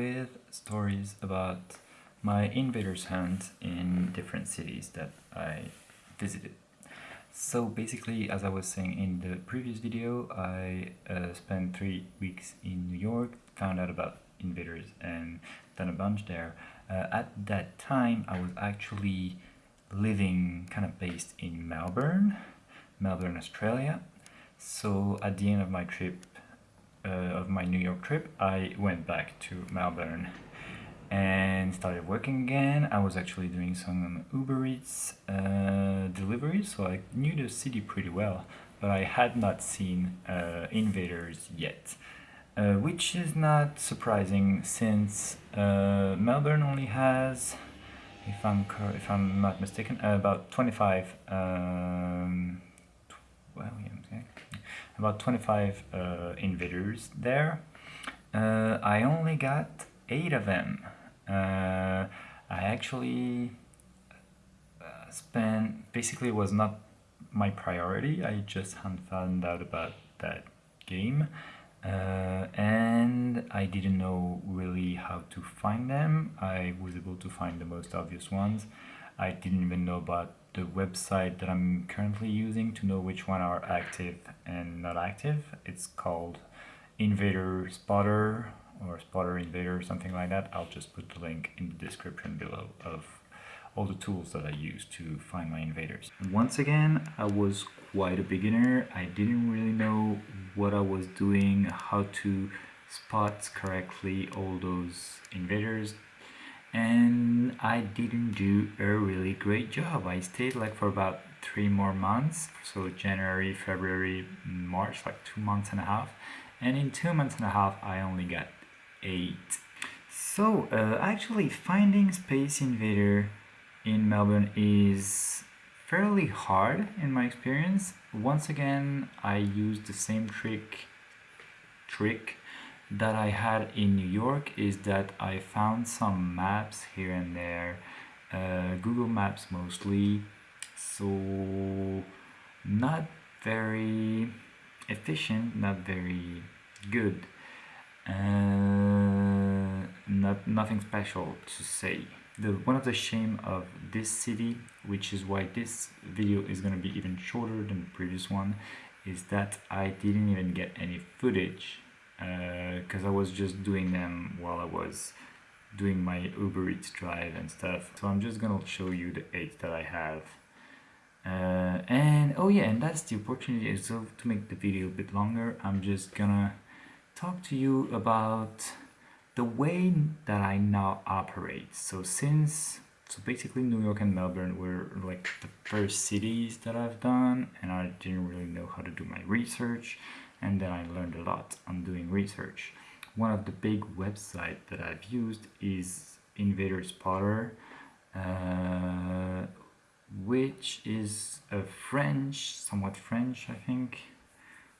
with stories about my invaders hunt in different cities that I visited. So basically, as I was saying in the previous video, I uh, spent three weeks in New York, found out about invaders and done a bunch there. Uh, at that time, I was actually living kind of based in Melbourne, Melbourne, Australia. So at the end of my trip, uh, of my New York trip, I went back to Melbourne and started working again. I was actually doing some Uber Eats uh, deliveries, so I knew the city pretty well, but I had not seen uh, invaders yet. Uh, which is not surprising since uh, Melbourne only has, if I'm if I'm not mistaken, about 25 um, well, yeah, about 25 uh, invaders there. Uh, I only got 8 of them. Uh, I actually uh, spent, basically was not my priority, I just hadn't found out about that game. Uh, and I didn't know really how to find them. I was able to find the most obvious ones. I didn't even know about the website that I'm currently using to know which one are active and not active. It's called Invader Spotter or Spotter Invader or something like that. I'll just put the link in the description below of all the tools that I use to find my invaders. Once again, I was quite a beginner. I didn't really know what I was doing, how to spot correctly all those invaders and I didn't do a really great job. I stayed like for about three more months, so January, February, March, like two months and a half. And in two months and a half, I only got eight. So uh, actually finding Space Invader in Melbourne is fairly hard in my experience. Once again, I used the same trick trick that I had in New York is that I found some maps here and there, uh, Google Maps mostly, so not very efficient, not very good, uh, not nothing special to say. The, one of the shame of this city, which is why this video is going to be even shorter than the previous one, is that I didn't even get any footage because uh, I was just doing them while I was doing my Uber Eats drive and stuff. So I'm just gonna show you the eight that I have. Uh, and oh yeah, and that's the opportunity. So to make the video a bit longer, I'm just gonna talk to you about the way that I now operate. So since so basically New York and Melbourne were like the first cities that I've done and I didn't really know how to do my research and then I learned a lot on doing research. One of the big websites that I've used is Invader Spotter, uh, which is a French, somewhat French, I think,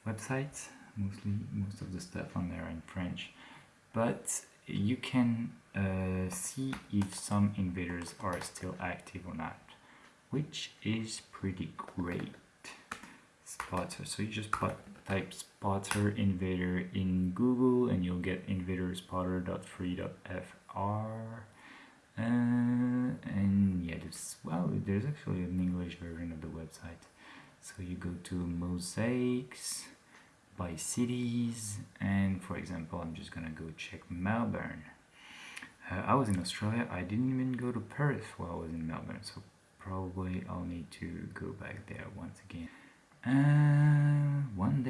website. Mostly, most of the stuff on there in French, but you can uh, see if some invaders are still active or not, which is pretty great. Spotter. So you just put type spotter invader in Google and you'll get invaderspotter.free.fr uh, and yeah there's well there's actually an English version of the website. So you go to mosaics by cities and for example I'm just gonna go check Melbourne. Uh, I was in Australia. I didn't even go to Perth while I was in Melbourne so probably I'll need to go back there once again. Uh, one day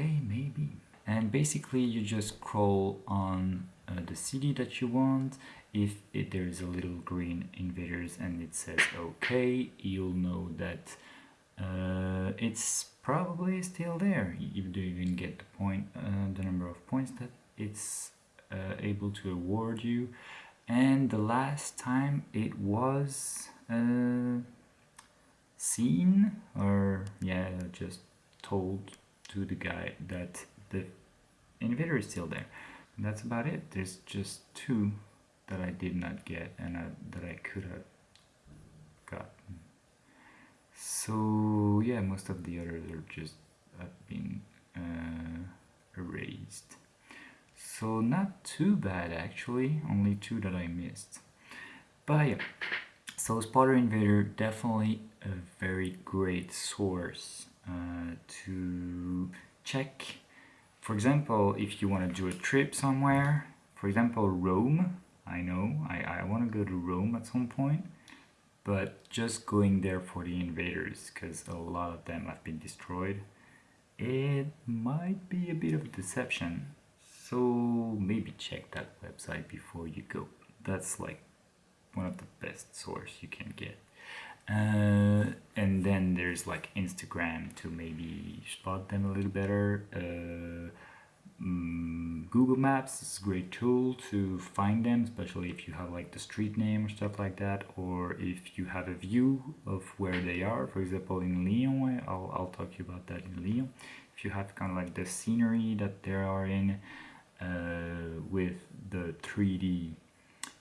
basically you just scroll on uh, the city that you want. If it, there is a little green invaders and it says okay you'll know that uh, it's probably still there. You do even get the point uh, the number of points that it's uh, able to award you. And the last time it was uh, seen or yeah just told to the guy that the invader is still there. And that's about it. There's just two that I did not get and I, that I could have gotten. So yeah, most of the others are just have been uh, erased. so not too bad actually, only two that I missed. But yeah, so Spotter Invader definitely a very great source uh, to check. For example, if you want to do a trip somewhere, for example Rome, I know I, I want to go to Rome at some point, but just going there for the invaders because a lot of them have been destroyed, it might be a bit of a deception. So maybe check that website before you go. That's like one of the best source you can get. Uh, there's like Instagram to maybe spot them a little better. Uh, um, Google Maps is a great tool to find them, especially if you have like the street name or stuff like that, or if you have a view of where they are. For example, in Lyon, I'll, I'll talk to you about that in Lyon. If you have kind of like the scenery that they are in uh, with the 3D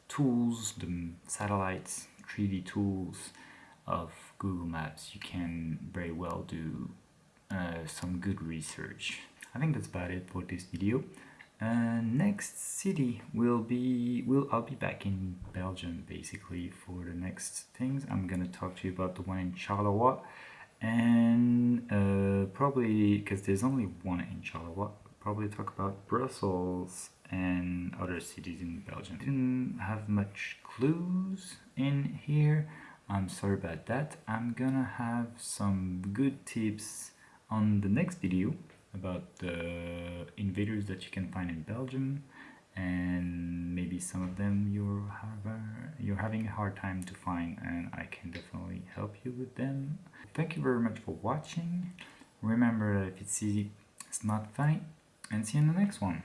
tools, the satellites, 3D tools of Google Maps, you can very well do uh, some good research. I think that's about it for this video. Uh, next city will be will I'll be back in Belgium basically for the next things. I'm gonna talk to you about the one in Charleroi and uh, probably because there's only one in Charleroi. Probably talk about Brussels and other cities in Belgium. Didn't have much clues in here. I'm sorry about that. I'm gonna have some good tips on the next video about the invaders that you can find in Belgium and maybe some of them you're have uh, you're having a hard time to find and I can definitely help you with them. Thank you very much for watching. Remember that if it's easy, it's not funny and see you in the next one.